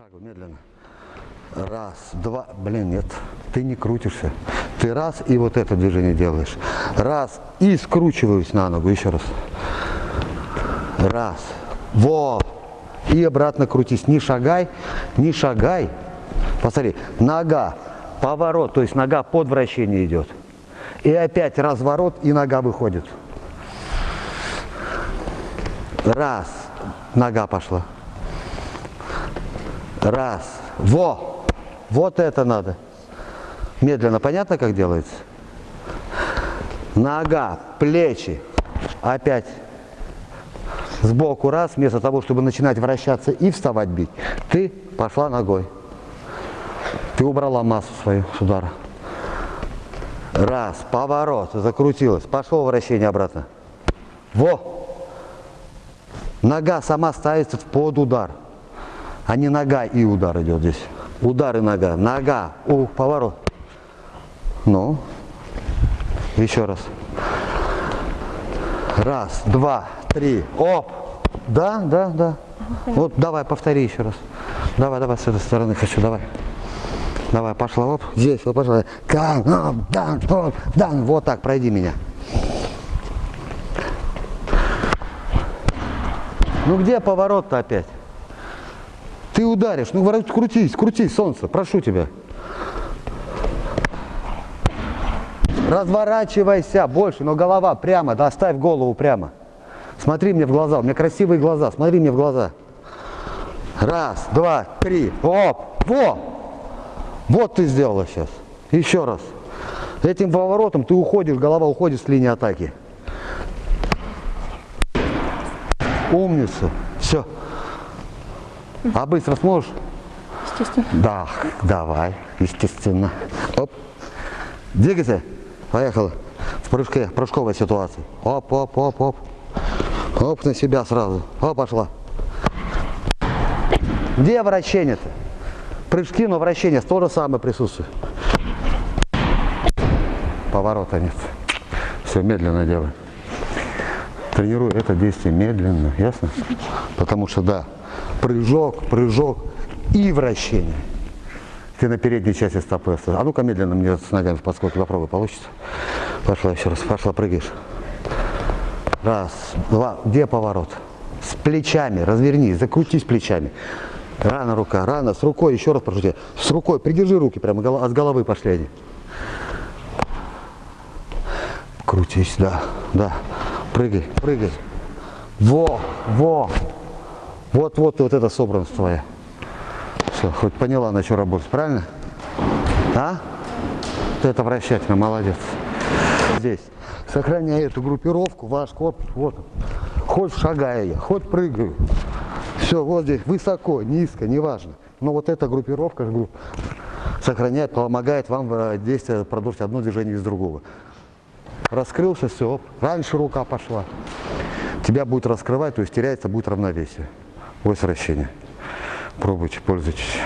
шагу, медленно. Раз, два, блин, нет, ты не крутишься. Ты раз и вот это движение делаешь. Раз и скручиваюсь на ногу, еще раз. Раз, во, и обратно крутись. Не шагай, не шагай. Посмотри, нога, поворот, то есть нога под вращение идет. И опять разворот, и нога выходит. Раз, нога пошла. Раз. Во! Вот это надо. Медленно. Понятно, как делается? Нога, плечи. Опять сбоку раз. Вместо того, чтобы начинать вращаться и вставать бить, ты пошла ногой. Ты убрала массу свою с удара. Раз. Поворот. Закрутилась. Пошло вращение обратно. Во! Нога сама ставится под удар а не нога и удар идет здесь. Удар и нога. Нога, у, поворот. Ну, еще раз. Раз, два, три, оп. Да, да, да. Вот давай, повтори еще раз. Давай, давай, с этой стороны хочу, давай. Давай, пошла, оп, здесь, вот, пошла. Дан, дан, дан, вот так, пройди меня. Ну где поворот-то опять? Ты ударишь, ну крутись, крутись, солнце, прошу тебя. Разворачивайся больше, но голова прямо, да, оставь голову прямо. Смотри мне в глаза, у меня красивые глаза, смотри мне в глаза. Раз, два, три, оп, во! Вот ты сделала сейчас. Еще раз. Этим поворотом ты уходишь, голова уходит с линии атаки. Умница. Все. А быстро сможешь? Естественно. Да, давай, естественно. Оп. Двигайся. Поехала. В прыжке, прыжковой ситуации. Оп, оп, оп, оп. Оп, на себя сразу. Оп, пошла. Где вращение-то? Прыжки, но вращение то же самое присутствует. Поворота нет. Все, медленно делай. Тренирую это действие медленно, ясно? Потому что, да, прыжок, прыжок и вращение. Ты на передней части стопы. А ну-ка медленно мне с ногами в подскоке попробуй, получится. Пошла еще раз, пошла, прыгаешь. Раз, два, где поворот? С плечами, развернись, закрутись плечами. Рано рука, рано, с рукой, еще раз прошу тебя. С рукой, придержи руки, прямо с головы пошли они. Крутись, да, да. Прыгай, прыгай. Во, во. Вот-вот вот эта собранность твоя. Все, хоть поняла, на что работать, правильно? А? Вот это вращательно, молодец. Здесь. Сохраняй эту группировку, ваш корпус, вот он. Хоть шагая я, хоть прыгаю. Все, вот здесь, высоко, низко, неважно. Но вот эта группировка групп, сохраняет, помогает вам э, действие продолжить одно движение из другого. Раскрылся, все, оп, раньше рука пошла. Тебя будет раскрывать, то есть теряется будет равновесие. Ось вращения. Пробуйте, пользуйтесь.